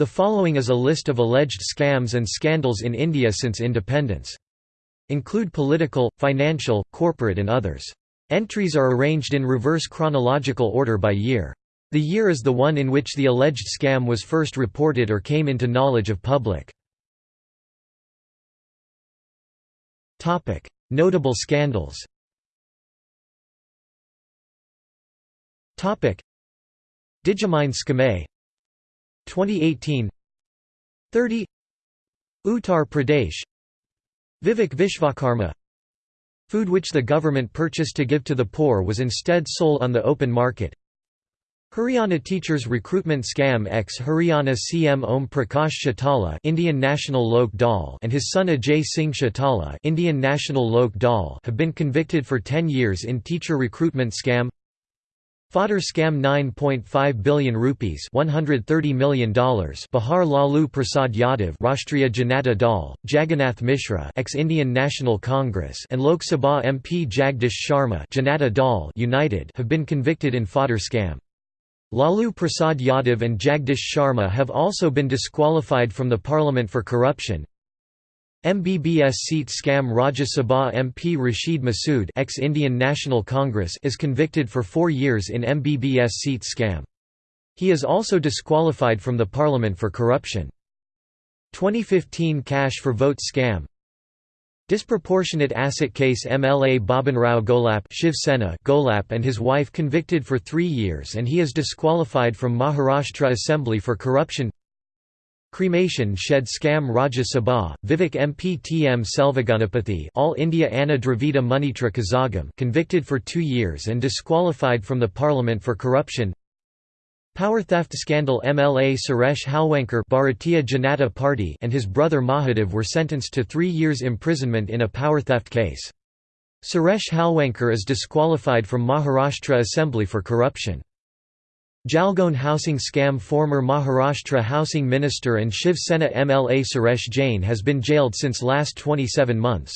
The following is a list of alleged scams and scandals in India since independence. Include political, financial, corporate and others. Entries are arranged in reverse chronological order by year. The year is the one in which the alleged scam was first reported or came into knowledge of public. Notable scandals Digimine Scheme 2018 30 Uttar Pradesh. Vivek Vishvakarma. Food which the government purchased to give to the poor was instead sold on the open market. Haryana teachers recruitment scam ex Haryana CM Om Prakash Chautala Indian National Lok Dal and his son Ajay Singh Chautala Indian National Lok Dal have been convicted for 10 years in teacher recruitment scam Fodder scam 9.5 billion rupees $130 million Bihar Lalu Prasad Yadav Rashtriya Janata Dal, Jagannath Mishra ex-Indian National Congress and Lok Sabha MP Jagdish Sharma Janata Dal United have been convicted in fodder scam. Lalu Prasad Yadav and Jagdish Sharma have also been disqualified from the parliament for corruption. MBBS seat scam Rajya Sabha MP Rashid Masood ex-Indian National Congress is convicted for four years in MBBS seat scam. He is also disqualified from the parliament for corruption. 2015 cash for vote scam Disproportionate asset case MLA Babanrao Gholap Shiv Sena Gholap and his wife convicted for three years and he is disqualified from Maharashtra Assembly for corruption Cremation shed scam Rajya Sabha, Vivek MP TM Selvaganapathy All India Anna Dravida Munnetra Kazhagam convicted for two years and disqualified from the parliament for corruption Power theft scandal MLA Suresh Halwankar Bharatiya Janata Party and his brother Mahadev were sentenced to three years imprisonment in a power theft case. Suresh Halwankar is disqualified from Maharashtra Assembly for corruption. Jalgaon housing scam Former Maharashtra Housing Minister and Shiv Sena MLA Suresh Jain has been jailed since last 27 months.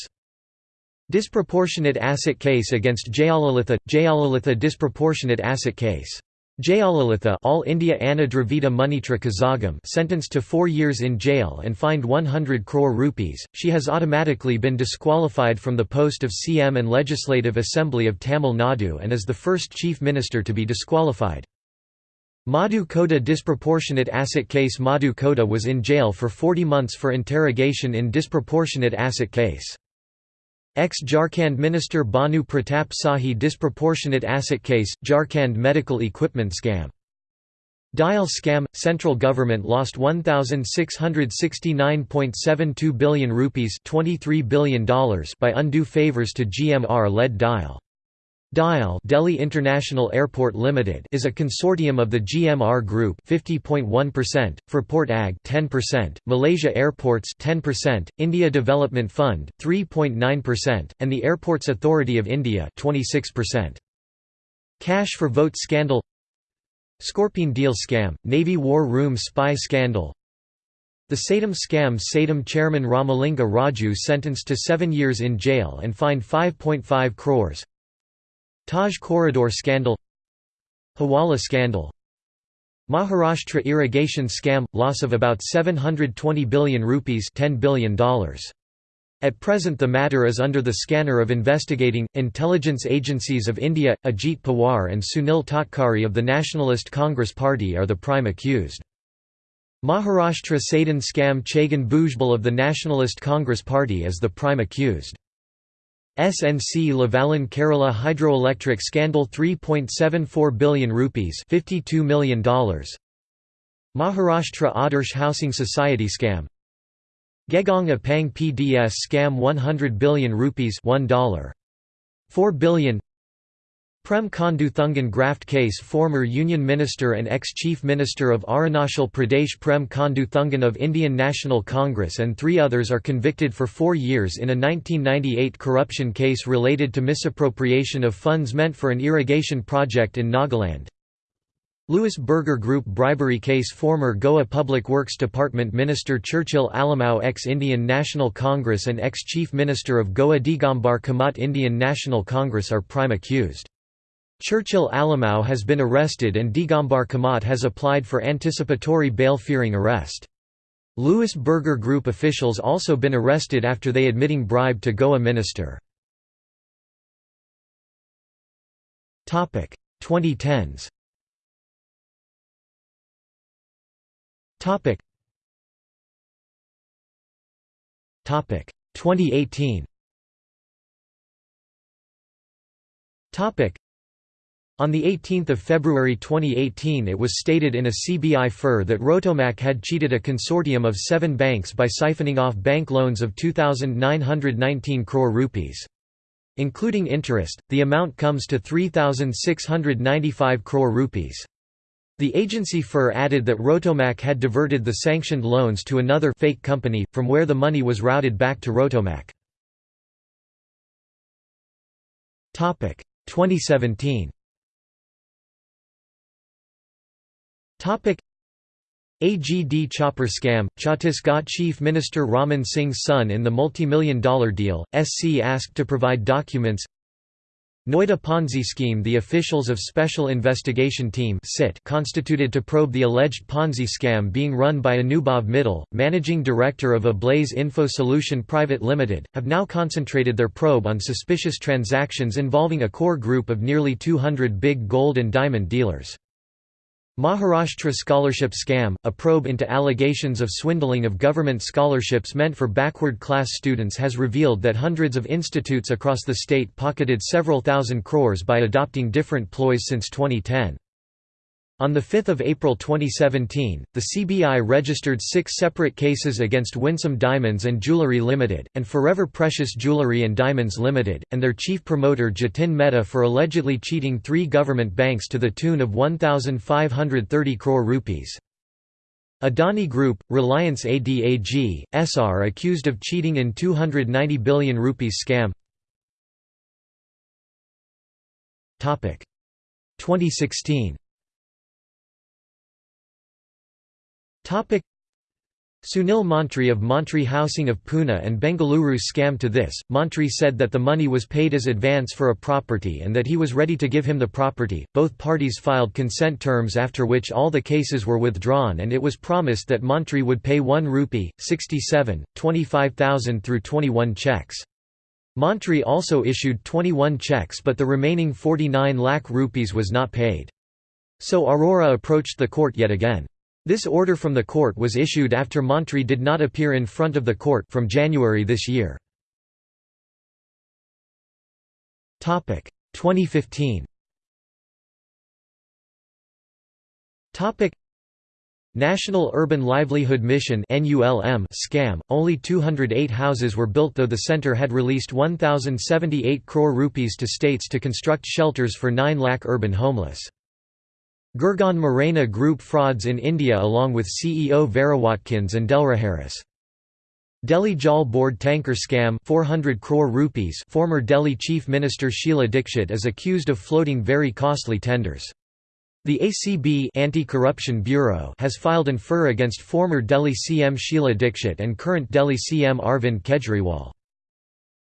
Disproportionate asset case against Jayalalitha – Jayalalitha disproportionate asset case Jayalalitha All India Anna Dravida Munnetra Kazhagam sentenced to four years in jail and fined 100 crore rupees, she has automatically been disqualified from the post of CM and Legislative Assembly of Tamil Nadu and is the first chief minister to be disqualified. Madhu Koda disproportionate asset case Madhu Koda was in jail for 40 months for interrogation in disproportionate asset case. Ex-Jharkhand Minister Bhanu Pratap Sahi disproportionate asset case, Jharkhand medical equipment scam. Dial scam – Central government lost 1,669.72 billion rupees $23 billion by undue favours to GMR-led Dial. DIAL Delhi International Airport Limited is a consortium of the GMR Group 50.1%, Fraport AG 10%, Malaysia Airports 10%, India Development Fund 3.9%, and the Airports Authority of India 26%. Cash for vote scandal Scorpion deal scam, Navy War Room spy scandal The Satyam scam Satyam chairman Ramalinga Raju sentenced to seven years in jail and fined 5.5 crores Taj Corridor scandal Hawala scandal Maharashtra irrigation scam – loss of about 720 billion rupees $10 billion. At present the matter is under the scanner of investigating, intelligence agencies of India, Ajit Pawar and Sunil Tatkare of the Nationalist Congress Party are the prime accused. Maharashtra Sadan scam Chhagan Bhujbal of the Nationalist Congress Party is the prime accused. SNC Lavalin Kerala hydroelectric scandal 3.74 billion rupees $52 million Maharashtra Adarsh Housing Society scam. Gegong Apang PDS scam 100 billion rupees $1 4 billion Prem Khandu Thungan graft case Former Union Minister and ex-Chief Minister of Arunachal Pradesh Prem Khandu Thungan of Indian National Congress and three others are convicted for four years in a 1998 corruption case related to misappropriation of funds meant for an irrigation project in Nagaland. Louis Berger Group bribery case Former Goa Public Works Department Minister Churchill Alemao ex-Indian National Congress and ex-Chief Minister of Goa Digambar Kamat Indian National Congress are prime accused. Churchill Alemao has been arrested and Digambar Kamat has applied for anticipatory bail fearing arrest. Louis Berger Group officials also been arrested after they admitting bribe to Goa minister. 2010s Topic 2018 Topic on 18 February 2018 it was stated in a CBI FIR that Rotomac had cheated a consortium of seven banks by siphoning off bank loans of 2,919 crore rupees. Including interest, the amount comes to 3,695 crore rupees. The agency FIR added that Rotomac had diverted the sanctioned loans to another fake company, from where the money was routed back to Rotomac. 2017 AGD chopper scam. Chhattisgarh Chief Minister Raman Singh's son in the multi-million dollar deal, SC asked to provide documents. Noida Ponzi scheme. The officials of Special Investigation Team constituted to probe the alleged Ponzi scam being run by Anubhav Mittal, managing director of Ablaze Info Solution Private Limited, have now concentrated their probe on suspicious transactions involving a core group of nearly 200 big gold and diamond dealers. Maharashtra Scholarship Scam, a probe into allegations of swindling of government scholarships meant for backward-class students has revealed that hundreds of institutes across the state pocketed several thousand crores by adopting different ploys since 2010. On 5 April 2017, the CBI registered six separate cases against Winsome Diamonds and Jewellery Limited, and Forever Precious Jewellery and Diamonds Limited, and their chief promoter Jatin Mehta for allegedly cheating three government banks to the tune of 1,530 crore rupees. Adani Group, Reliance ADAG, SR accused of cheating in 290 billion rupees scam. 2016 Sunil Mantri of Mantri Housing of Pune and Bengaluru scam to this, Mantri said that the money was paid as advance for a property and that he was ready to give him the property. Both parties filed consent terms after which all the cases were withdrawn and it was promised that Mantri would pay 1 rupee, 67, 25,000 through 21 checks. Mantri also issued 21 checks but the remaining 49 lakh rupees was not paid. So Aurora approached the court yet again. This order from the court was issued after Mantri did not appear in front of the court from January this year. 2015 National Urban Livelihood Mission scam, only 208 houses were built though the centre had released 1,078 crore rupees to states to construct shelters for 9 lakh urban homeless. Gurgaon Morena Group frauds in India along with CEO Vera Watkins and Delraharis. Delhi Jal Board tanker scam 400 crore rupees former Delhi Chief Minister Sheila Dikshit is accused of floating very costly tenders. The ACB Anti-Corruption Bureau has filed an FIR against former Delhi CM Sheila Dikshit and current Delhi CM Arvind Kejriwal.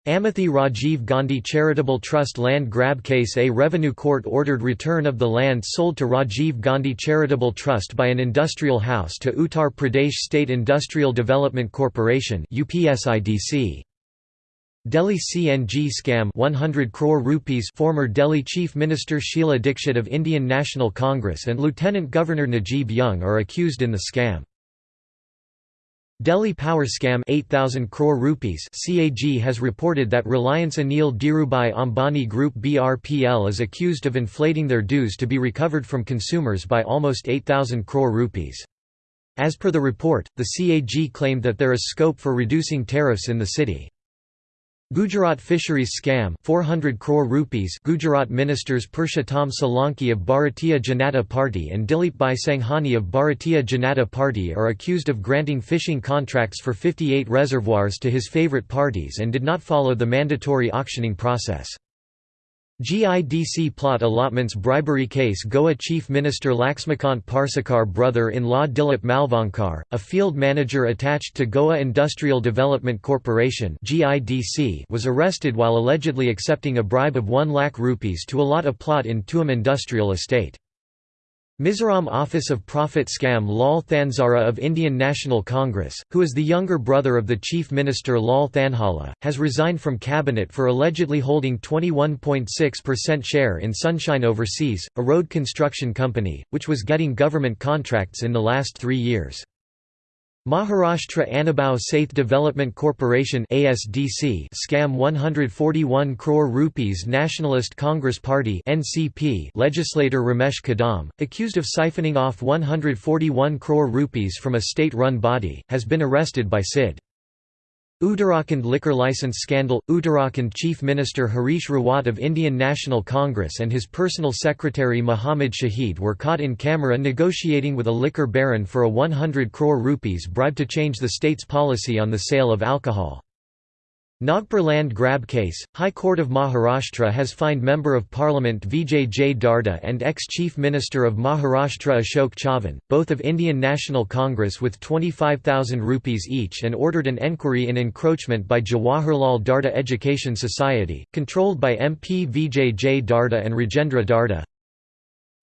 Amethi Rajiv Gandhi Charitable Trust land grab case A revenue court ordered return of the land sold to Rajiv Gandhi Charitable Trust by an industrial house to Uttar Pradesh State Industrial Development Corporation. Delhi CNG scam 100 crore rupees former Delhi Chief Minister Sheila Dikshit of Indian National Congress and Lieutenant Governor Najeeb Jung are accused in the scam. Delhi power scam 8000 crore rupees CAG has reported that Reliance Anil Dhirubhai Ambani Group BRPL is accused of inflating their dues to be recovered from consumers by almost 8000 crore rupees. As per the report, the CAG claimed that there is scope for reducing tariffs in the city. Gujarat fisheries scam 400 crore rupees Gujarat ministers Purushottam Solanki of Bharatiya Janata Party and Dilip Bhai Sanghani of Bharatiya Janata Party are accused of granting fishing contracts for 58 reservoirs to his favourite parties and did not follow the mandatory auctioning process. GIDC plot allotments bribery case Goa Chief Minister Laxmikant Parsekar brother-in-law Dilip Malvankar, a field manager attached to Goa Industrial Development Corporation was arrested while allegedly accepting a bribe of 1 lakh rupees to allot a plot in Tuem Industrial Estate. Mizoram Office of Profit scam Lal Thanzara of Indian National Congress, who is the younger brother of the Chief Minister Lal Thanhawla, has resigned from cabinet for allegedly holding 21.6% share in Sunshine Overseas, a road construction company, which was getting government contracts in the last three years. Maharashtra Annabhau Sathe Development Corporation ASDC scam 141 crore rupees Nationalist Congress Party NCP legislator Ramesh Kadam, accused of siphoning off 141 crore rupees from a state-run body, has been arrested by SID. Uttarakhand liquor license scandal – Uttarakhand Chief Minister Harish Rawat of Indian National Congress and his personal secretary Muhammad Shahid were caught in camera negotiating with a liquor baron for a 100 crore rupees bribe to change the state's policy on the sale of alcohol. Nagpur land grab case – High Court of Maharashtra has fined Member of Parliament Vijay J. Darda and ex-Chief Minister of Maharashtra Ashok Chavan, both of Indian National Congress with 25,000 rupees each and ordered an enquiry in encroachment by Jawaharlal Darda Education Society, controlled by MP Vijay J. Darda and Rajendra Darda.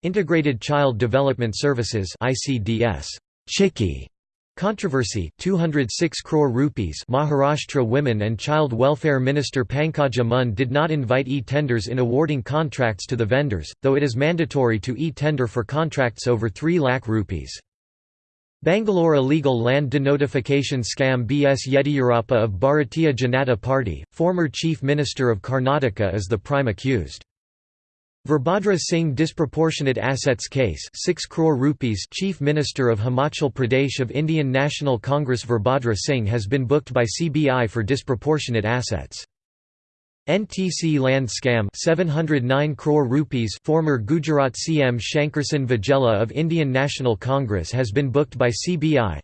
Integrated Child Development Services ICDS. Chikki Controversy 206 crore rupees Maharashtra Women and Child Welfare Minister Pankaja Munde did not invite e-tenders in awarding contracts to the vendors, though it is mandatory to e-tender for contracts over 3 lakh rupees. Bangalore illegal land denotification scam B.S. Yediyurappa of Bharatiya Janata Party, former Chief Minister of Karnataka is the prime accused. Virbhadra Singh disproportionate assets case 6 crore rupees Chief Minister of Himachal Pradesh of Indian National Congress Virbhadra Singh has been booked by CBI for disproportionate assets. NTC land scam 709 crore rupees former Gujarat CM Shankersinh Vaghela of Indian National Congress has been booked by CBI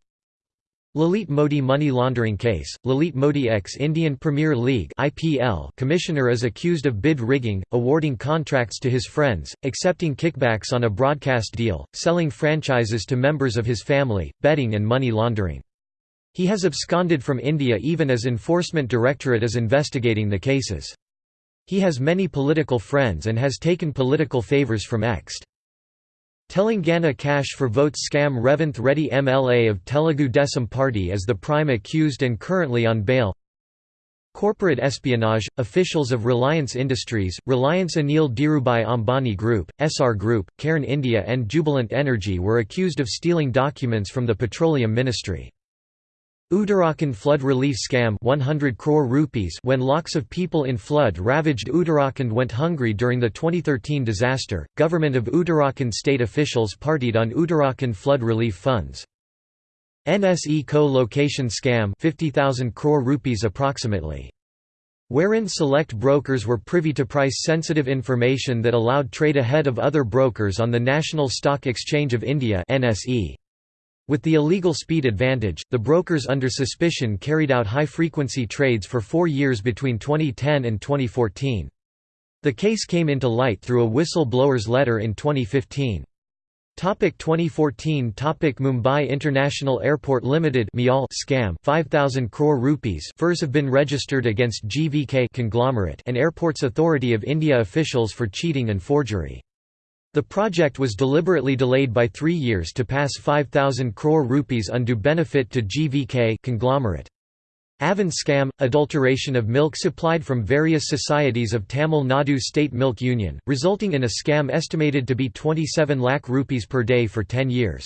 Lalit Modi money laundering case, Lalit Modi ex-Indian Premier League IPL commissioner is accused of bid rigging, awarding contracts to his friends, accepting kickbacks on a broadcast deal, selling franchises to members of his family, betting and money laundering. He has absconded from India even as Enforcement Directorate is investigating the cases. He has many political friends and has taken political favours from ext. Telangana cash for votes scam Revanth Reddy MLA of Telugu Desam Party as the prime accused and currently on bail Corporate espionage – Officials of Reliance Industries, Reliance Anil Dhirubhai Ambani Group, SR Group, Cairn India and Jubilant Energy were accused of stealing documents from the Petroleum Ministry. Uttarakhand flood relief scam 100 crore rupees when lakhs of people in flood-ravaged Uttarakhand went hungry during the 2013 disaster. Government of Uttarakhand state officials partied on Uttarakhand flood relief funds. NSE co-location scam 50,000 crore rupees approximately. Wherein select brokers were privy to price-sensitive information that allowed trade ahead of other brokers on the National Stock Exchange of India NSE. With the illegal speed advantage, the brokers under suspicion carried out high-frequency trades for four years between 2010 and 2014. The case came into light through a whistle-blower's letter in 2015. Topic 2014 Topic Mumbai International Airport Limited Mial scam 5000 crore rupees FIRs have been registered against GVK conglomerate and Airports Authority of India officials for cheating and forgery the project was deliberately delayed by three years to pass 5,000 crore rupees undue benefit to GVK conglomerate. Aavin scam, adulteration of milk supplied from various societies of Tamil Nadu State Milk Union, resulting in a scam estimated to be 27 lakh rupees per day for 10 years.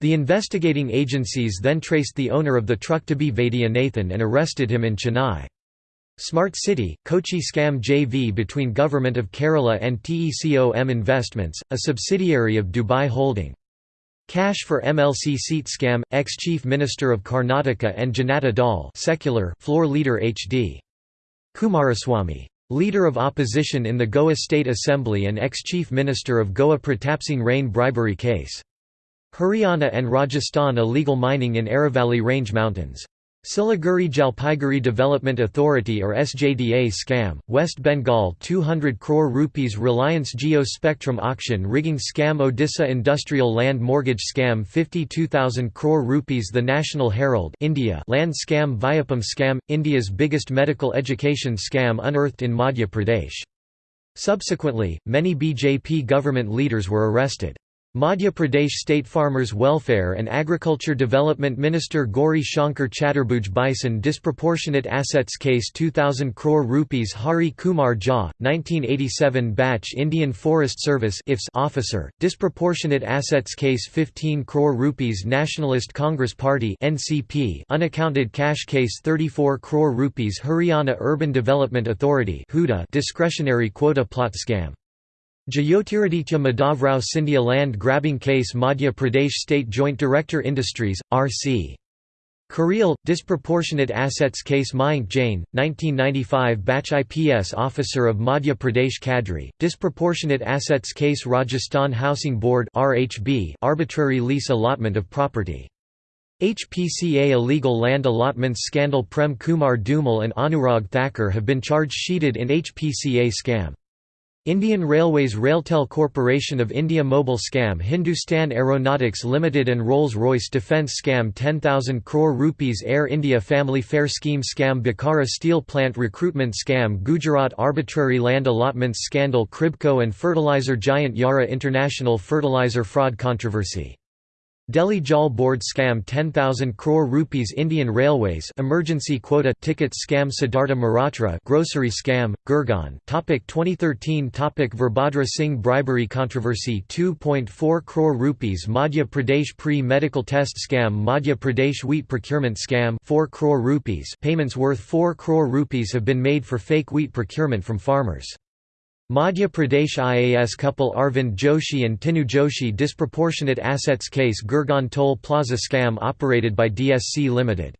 The investigating agencies then traced the owner of the truck to be Vaidyanathan and arrested him in Chennai. Smart City, Kochi scam JV between Government of Kerala and TECOM Investments, a subsidiary of Dubai Holding. Cash for MLC seat scam, ex-Chief Minister of Karnataka and Janata Dal secular floor leader H.D. Kumaraswamy. Leader of opposition in the Goa State Assembly and ex-Chief Minister of Goa Pratapsingh Rane bribery case. Haryana and Rajasthan illegal mining in Aravalli Range Mountains. Siliguri Jalpaiguri Development Authority or SJDA scam, West Bengal 200 crore rupees Reliance Jio Spectrum auction rigging scam Odisha Industrial Land Mortgage scam 52,000 crore rupees The National Herald India land scam Vyapam scam, India's biggest medical education scam unearthed in Madhya Pradesh. Subsequently, many BJP government leaders were arrested. Madhya Pradesh State Farmers Welfare and Agriculture Development Minister Gauri Shankar Chaturbhuj Bisen Disproportionate Assets Case 2000 crore rupees Hari Kumar Jha, 1987 batch Indian Forest Service officer, Disproportionate Assets Case 15 crore rupees Nationalist Congress Party NCP Unaccounted Cash Case 34 crore rupees Haryana Urban Development Authority discretionary quota plot scam Jyotiraditya Madhavrao Scindia land grabbing case Madhya Pradesh State Joint Director Industries, R.C. Kareel, disproportionate assets case Mayank Jain, 1995 batch IPS officer of Madhya Pradesh Cadre, disproportionate assets case Rajasthan Housing Board RHB arbitrary lease allotment of property. HPCA illegal land allotments scandal Prem Kumar Dhumal and Anurag Thakur have been charged sheeted in HPCA scam. Indian Railways Railtel Corporation of India Mobile Scam Hindustan Aeronautics Limited and Rolls-Royce Defence Scam 10,000 crore rupees Air India Family Fare Scheme Scam Bokaro Steel Plant Recruitment Scam Gujarat Arbitrary Land Allotments Scandal Kribhco and Fertilizer Giant Yara International Fertilizer Fraud Controversy Delhi Jal Board scam 10,000 crore rupees Indian Railways emergency quota ticket scam Siddhartha Maratra grocery scam Gurgaon topic 2013 topic Virbhadra Singh bribery controversy 2.4 crore rupees Madhya Pradesh pre-medical test scam Madhya Pradesh wheat procurement scam 4 crore rupees payments worth 4 crore rupees have been made for fake wheat procurement from farmers Madhya Pradesh IAS couple Arvind Joshi and Tinu Joshi disproportionate assets case Gurgaon Toll Plaza scam operated by DSC Limited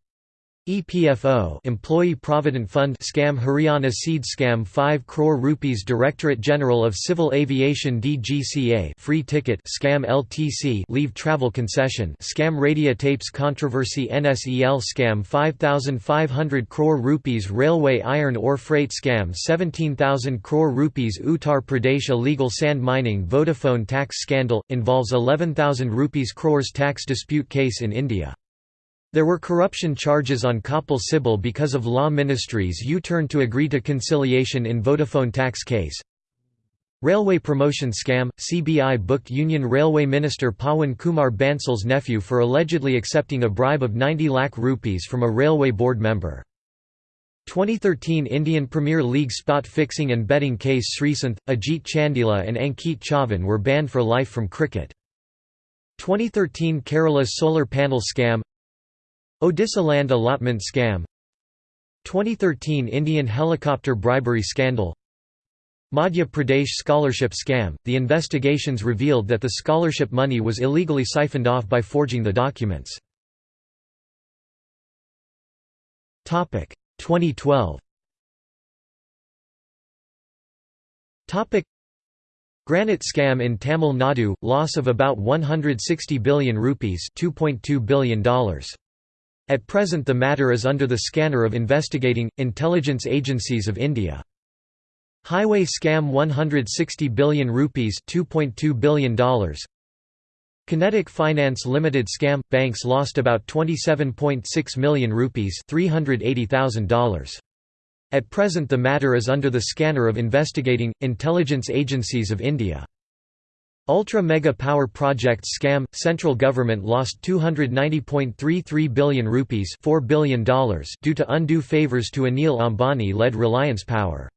EPFO Employee Provident Fund scam Haryana seed scam 5 crore rupees Directorate General of Civil Aviation DGCA free ticket scam LTC leave travel concession scam Radio Tapes controversy NSEL scam 5500 crore rupees Railway iron ore freight scam 17000 crore rupees Uttar Pradesh illegal sand mining Vodafone tax scandal involves 11000 rupees crores tax dispute case in India there were corruption charges on Kapil Sibal because of law ministry's U-turn to agree to conciliation in Vodafone tax case. Railway promotion scam – CBI booked Union Railway Minister Pawan Kumar Bansal's nephew for allegedly accepting a bribe of 90 lakh rupees from a railway board member. 2013 Indian Premier League spot fixing and betting case Sreesanth, Ajit Chandila and Ankit Chavan were banned for life from cricket. 2013 Kerala solar panel scam Odisha land allotment scam. 2013 Indian helicopter bribery scandal. Madhya Pradesh scholarship scam – The investigations revealed that the scholarship money was illegally siphoned off by forging the documents. 2012 Granite scam in Tamil Nadu – loss of about 160 billion rupees $2.2 billion. At present the matter is under the scanner of investigating, intelligence agencies of India. Highway scam 160 billion rupees $2.2 billion Kinetic Finance Limited scam – Banks lost about 27.6 million rupees $380,000. At present the matter is under the scanner of investigating, intelligence agencies of India. Ultra Mega Power Project scam central government lost 290.33 billion rupees $4 billion due to undue favors to Anil Ambani led Reliance Power.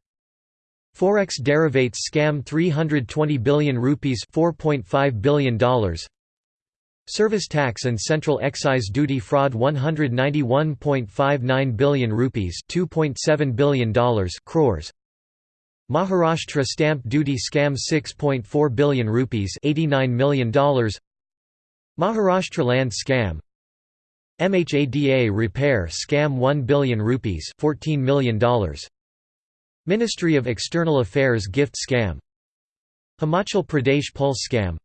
Forex derivates scam 320 billion rupees $4.5 billion. Service tax and central excise duty fraud 191.59 billion rupees $2.7 billion crores. Maharashtra stamp duty scam 6.4 billion rupees $89 million Maharashtra land scam. MHADA repair scam 1 billion rupees $14 million Ministry of External Affairs gift scam. Himachal Pradesh pulse scam.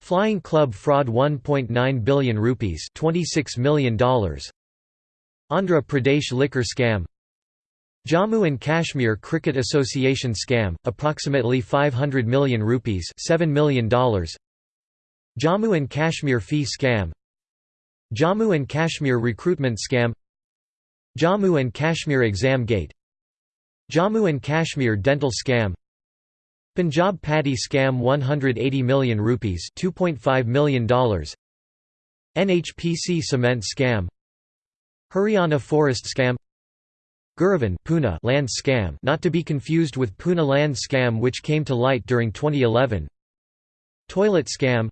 Flying Club fraud 1.9 billion rupees $26 million Andhra Pradesh liquor scam Jammu and Kashmir Cricket Association scam, approximately 500 million rupees $7 million Jammu and Kashmir fee scam. Jammu and Kashmir recruitment scam. Jammu and Kashmir exam gate. Jammu and Kashmir dental scam. Punjab paddy scam 180 million rupees $2.5 million NHPC cement scam. Haryana forest scam Guruvin Pune land scam not to be confused with Pune land scam which came to light during 2011 Toilet scam.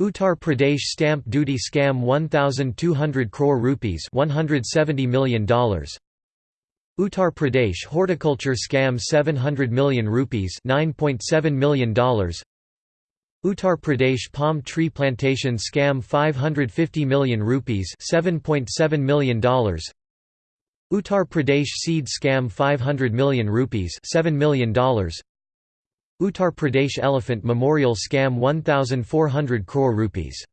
Uttar Pradesh stamp duty scam 1200 crore rupees $170 million Uttar Pradesh horticulture scam 700 million rupees $9.7 million Uttar Pradesh palm tree plantation scam 550 million rupees $7.7 million Uttar Pradesh seed scam 500 million rupees $7 million Uttar Pradesh elephant memorial scam 1400 crore rupees.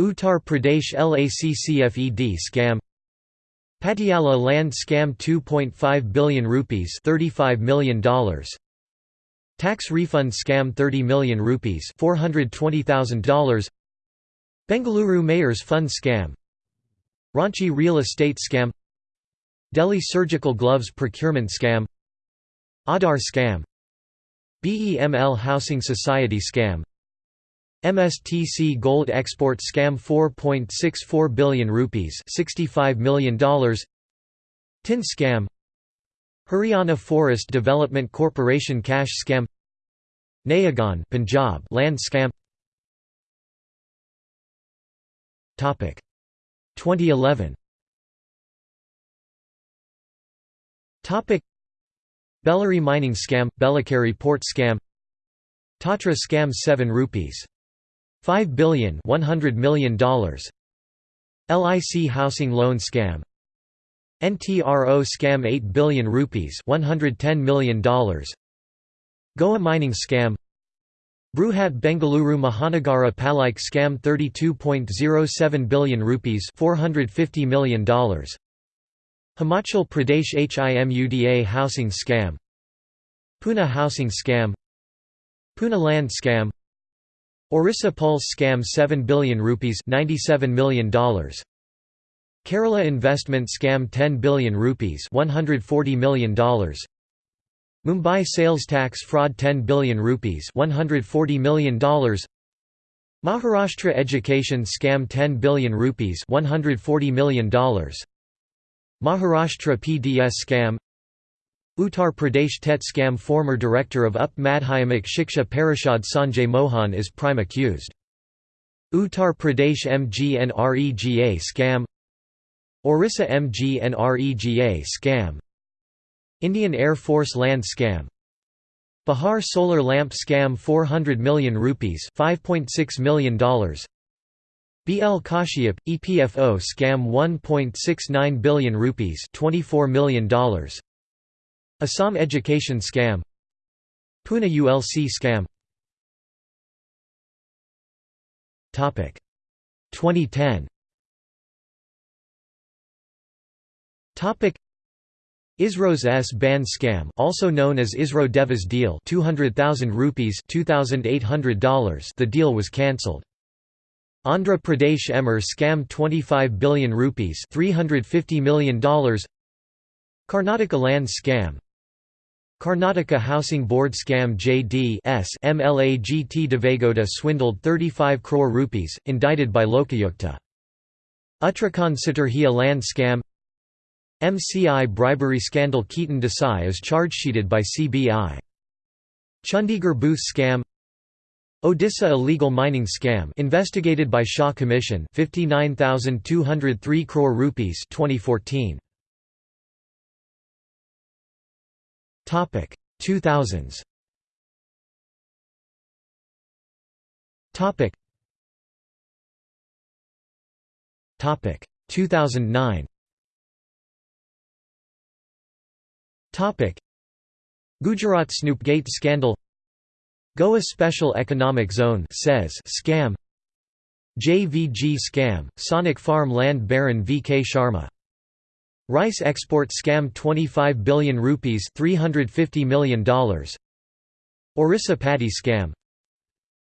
Uttar Pradesh LACCFED scam. Patiala land scam 2.5 billion rupees $35 million Tax refund scam 30 million rupees $420,000 Bengaluru Mayor's Fund scam. Ranchi real estate scam Delhi surgical gloves procurement scam Aadhaar scam BEML Housing Society scam MSTC gold export scam 4.64 billion rupees $65 million Tin scam Haryana Forest Development Corporation cash scam Nayagaon Punjab land scam. Topic. 2011 Topic. Bellary mining scam Belekeri port scam. Tatra scam 7 rupees. 5 billion 100 million dollars. LIC housing loan scam. NTRO scam 8 billion rupees 110 million dollars. Goa mining scam. Bruhat Bengaluru Mahanagara Palike scam 32.07 billion rupees 450 million dollars Himachal Pradesh HIMUDA housing scam. Pune housing scam. Pune land scam. Orissa Pulse scam 7 billion rupees $97 million Kerala investment scam 10 billion rupees $140 million Mumbai sales tax fraud 10 billion rupees $140 million Maharashtra education scam 10 billion rupees $140 million Maharashtra PDS scam Uttar Pradesh TET scam Former director of UP Madhyamak Shiksha Parishad Sanjay Mohan is prime accused. Uttar Pradesh MGNREGA scam Orissa MGNREGA scam Indian Air Force land scam Bihar solar lamp scam 400 million rupees $5.6 million BL Kashyap, EPFO scam 1.69 billion rupees $24 million Assam education scam. Pune ULC scam. 2010 ISRO's S-band scam also known as ISRO Devas deal 200,000 rupees $2,800 the deal was cancelled. Andhra Pradesh Emmar scam 25 billion rupees $350 million Karnataka land scam Karnataka Housing Board scam JD S MLAGT Devagowda swindled 35 crore rupees, indicted by Lokayukta. Uttarakhand Saturhia land scam MCI bribery scandal Ketan Desai is charge-sheeted by CBI. Chandigarh booth scam Odisha illegal mining scam investigated by Shah Commission 59203 crore rupees 2014 Topic 2000s. Topic. Topic 2009. Topic. Gujarat Snoopgate scandal. Goa Special Economic Zone says scam. JVG scam. Sonic Farm Land Baron V. K. Sharma Rice export scam 25 billion rupees $350 million Orissa paddy scam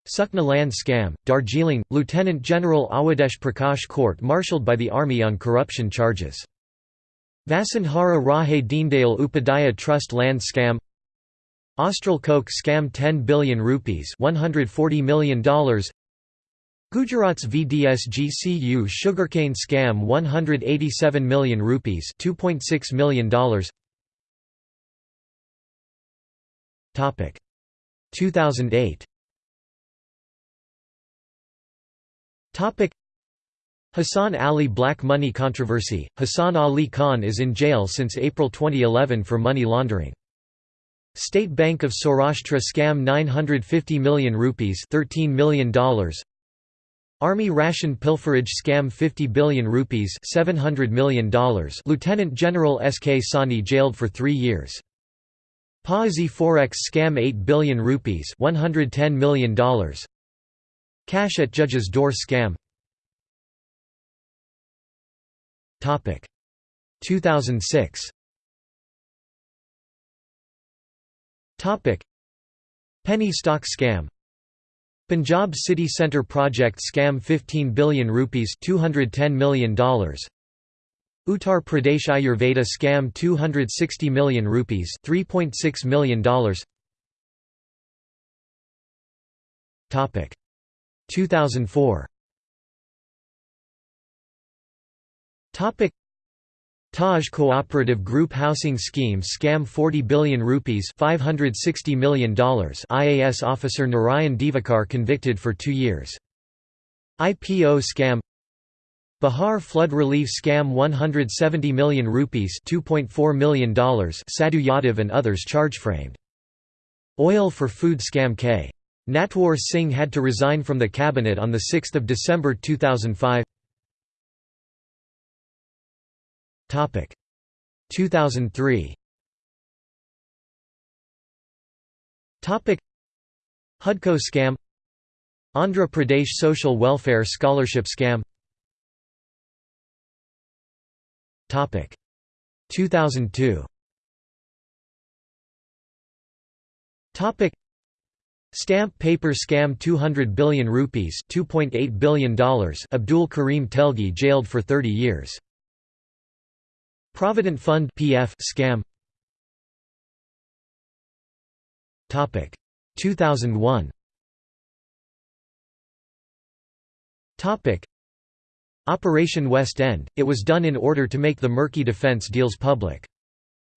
Sukna land scam, Darjeeling, Lieutenant General Awadesh Prakash court-martialed by the army on corruption charges. Vasundhara Raje Deendayal Upadhyaya Trust land scam Austral Coke scam 10 billion rupees $140 million Gujarat's VDSGCU sugarcane scam 187 million rupees $2.6 million Topic. 2008 Topic. Hassan Ali black money controversy. Hassan Ali Khan is in jail since April 2011 for money laundering. State Bank of Saurashtra scam 950 million rupees $13 million Army ration pilferage scam 50 billion rupees $700 million Lieutenant General S.K. Sahni jailed for three years. Paazi Forex scam 8 billion rupees $110 million Cash at judge's door scam. Topic. 2006 Topic. Penny stock scam. Punjab City Centre project scam 15 billion rupees $210 million Uttar Pradesh Ayurveda scam 260 million rupees $3.6 million Topic. 2004 Topic Taj Cooperative Group Housing Scheme scam 40 billion rupees $560 million IAS officer Narayan Divakar convicted for 2 years. IPO scam. Bihar flood relief scam 170 million rupees $2.4 million Sadhu Yadav and others charge framed. Oil for food scam K. Natwar Singh had to resign from the cabinet on 6 December 2005 Topic. 2003 Topic. HUDCO scam. Andhra Pradesh Social Welfare Scholarship scam. Topic. 2002 Topic. Stamp paper scam 200 billion rupees $2.8 billion Abdul Karim Telgi jailed for 30 years. Provident Fund PF scam. Topic. 2001 Topic. Operation West End, it was done in order to make the murky defense deals public.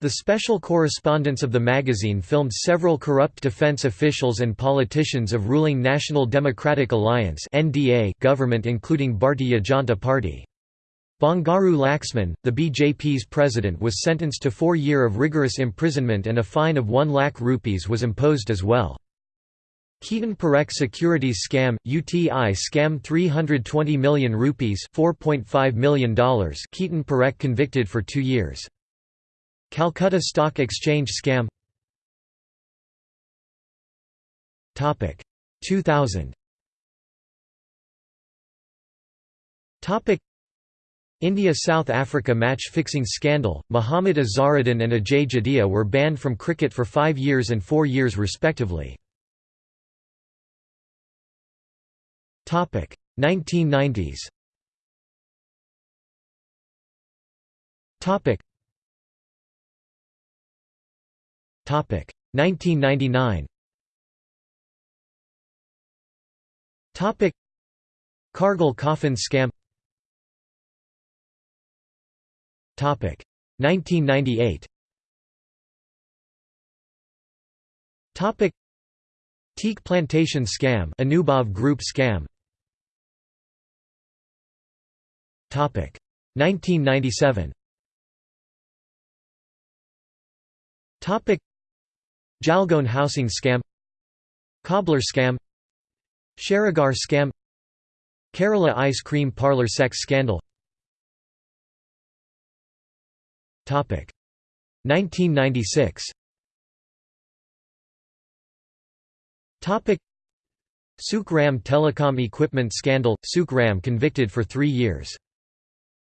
The special correspondents of the magazine filmed several corrupt defense officials and politicians of ruling National Democratic Alliance government including Bharatiya Janata Party. Bangaru Laxman, the BJP's president was sentenced to four year of rigorous imprisonment and a fine of 1 lakh rupees was imposed as well. Ketan Parekh securities scam, UTI scam 320 million rupees $4.5 million Ketan Parekh convicted for two years. Calcutta Stock Exchange scam 2000 India–South Africa match-fixing scandal, Mohammad Azharuddin and Ajay Jadeja were banned from cricket for five years and four years respectively. 1990s Topic 1999. Topic Kargil coffin scam. 1998. Topic. Teak plantation scam, Anubhav group scam. 1997. Topic. Jalgaon housing scam. Cobbler scam. Sharagar scam. Kerala ice cream parlour sex scandal 1996 Sukh Ram telecom equipment scandal, Sukh Ram convicted for three years.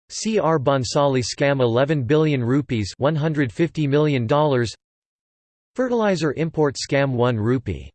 C.R. Bhansali scam 11 billion rupees $150 million Fertilizer import scam 1 rupee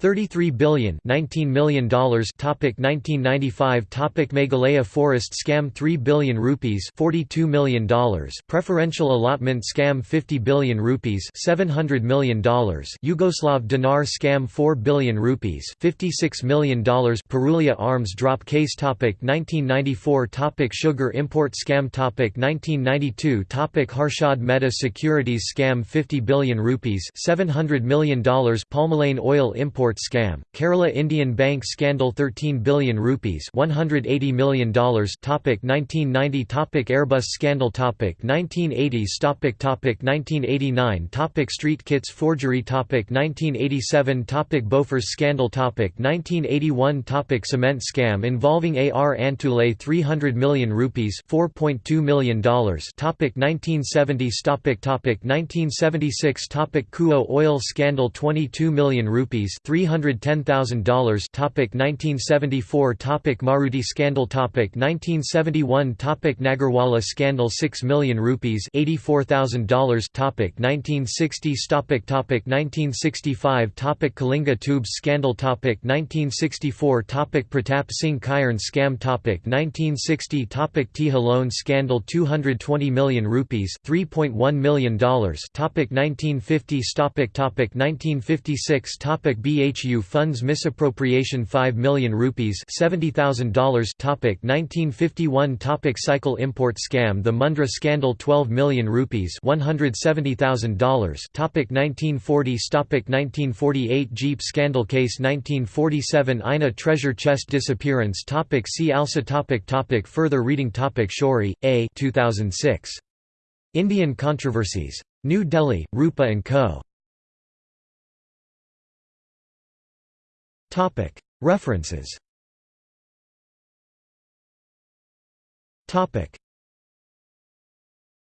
33 billion 19 million dollars topic 1995 topic Meghalaya forest scam 3 billion rupees 42 million dollars preferential allotment scam 50 billion rupees 700 million dollars Yugoslav dinar scam 4 billion rupees 56 million dollars Purulia arms drop case topic 1994 topic sugar import scam topic 1992 topic Harshad Mehta securities scam 50 billion rupees 700 million dollars Palmolein oil import scam, Kerala Indian Bank scandal 13 billion rupees $180 million topic 1990 topic Airbus scandal. Topic 1980s topic topic 1989 topic Street Kitts forgery. Topic 1987 topic Bofors scandal. Topic 1981 topic Cement scam involving AR Antulay 300 million rupees $4.2 million topic 1970s topic topic 1976 topic Kuo oil scandal 22 million rupees $310,000 topic 1974 topic Maruti scandal topic 1971 topic Nagarwala scandal 6 million rupees $84,000 topic 1960s topic topic 1965 topic Kalinga tubes scandal topic 1964 topic Pratap Singh Kairon scam topic 1960 topic Tiha loan scandal 220 million rupees $3.1 million topic 1950s topic topic 1956 topic BA BHU funds misappropriation 5 million rupees $70,000 topic 1951 topic Cycle import scam The Mundhra scandal 12 million rupees $170,000 topic 1940s topic 1948 Jeep scandal case 1947 INA treasure chest disappearance topic See also topic topic Further reading topic Shourie, A 2006. Indian controversies. New Delhi, Rupa & Co. References